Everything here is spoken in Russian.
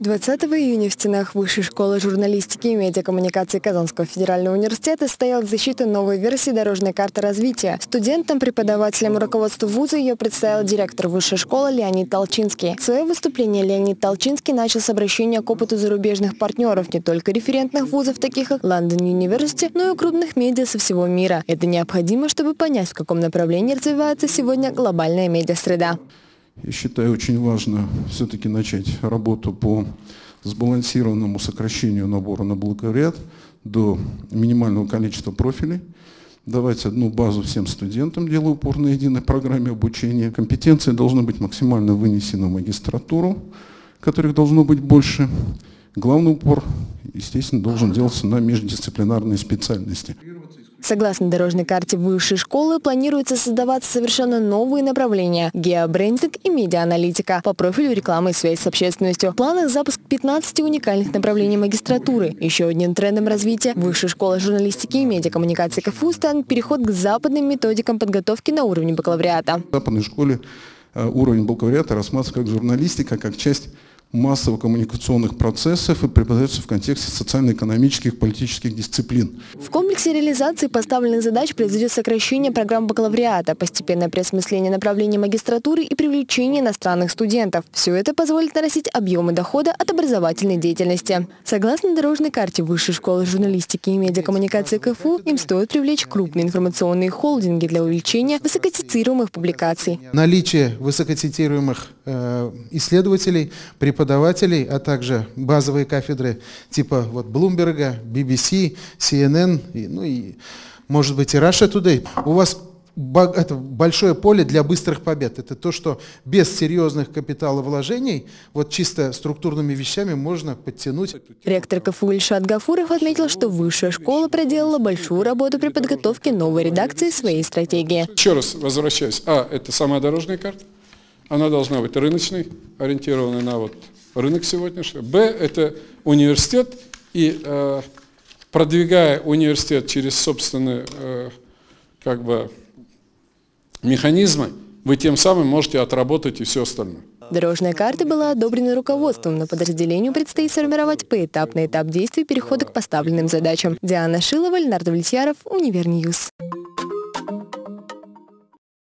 20 июня в стенах Высшей школы журналистики и медиакоммуникации Казанского федерального университета стояла защита новой версии дорожной карты развития. Студентам, преподавателям руководству вуза ее представил директор Высшей школы Леонид Толчинский. Свое выступление Леонид Толчинский начал с обращения к опыту зарубежных партнеров, не только референтных вузов, таких как London University, но и крупных медиа со всего мира. Это необходимо, чтобы понять, в каком направлении развивается сегодня глобальная медиасреда. Я считаю, очень важно все-таки начать работу по сбалансированному сокращению набора на бакалавриат до минимального количества профилей, давать одну базу всем студентам, делая упор на единой программе обучения. Компетенции должны быть максимально вынесены в магистратуру, которых должно быть больше. Главный упор, естественно, должен делаться на междисциплинарные специальности. Согласно дорожной карте высшей школы, планируется создаваться совершенно новые направления – геобрендинг и медиааналитика по профилю рекламы и связь с общественностью. В планах запуск 15 уникальных направлений магистратуры. Еще одним трендом развития высшей школы журналистики и медиакоммуникации КФУ станет переход к западным методикам подготовки на уровне бакалавриата. В западной школе э, уровень бакалавриата рассматривается как журналистика, как часть массово-коммуникационных процессов и преподается в контексте социально-экономических политических дисциплин. В комплексе реализации поставленных задач произойдет сокращение программ бакалавриата, постепенное переосмысление направления магистратуры и привлечение иностранных студентов. Все это позволит нарастить объемы дохода от образовательной деятельности. Согласно дорожной карте Высшей школы журналистики и медиакоммуникации КФУ, им стоит привлечь крупные информационные холдинги для увеличения высокоцитируемых публикаций. Наличие высокоцитируемых э, исследователей, преподавателей преподавателей, а также базовые кафедры типа вот Bloomberg, BBC, CNN, и, ну и может быть и Russia Today. У вас это большое поле для быстрых побед. Это то, что без серьезных капиталовложений, вот чисто структурными вещами можно подтянуть. Ректор КФУ Ильшат Гафуров отметил, что высшая школа проделала большую работу при подготовке новой редакции своей стратегии. Еще раз возвращаюсь. А, это самая дорожная карта. Она должна быть рыночной, ориентированной на вот рынок сегодняшний. Б – это университет, и э, продвигая университет через собственные э, как бы, механизмы, вы тем самым можете отработать и все остальное. Дорожная карта была одобрена руководством, но подразделению предстоит сформировать поэтапный этап действий перехода к поставленным задачам. Диана Шилова, Леонард Влетьяров, Универ News.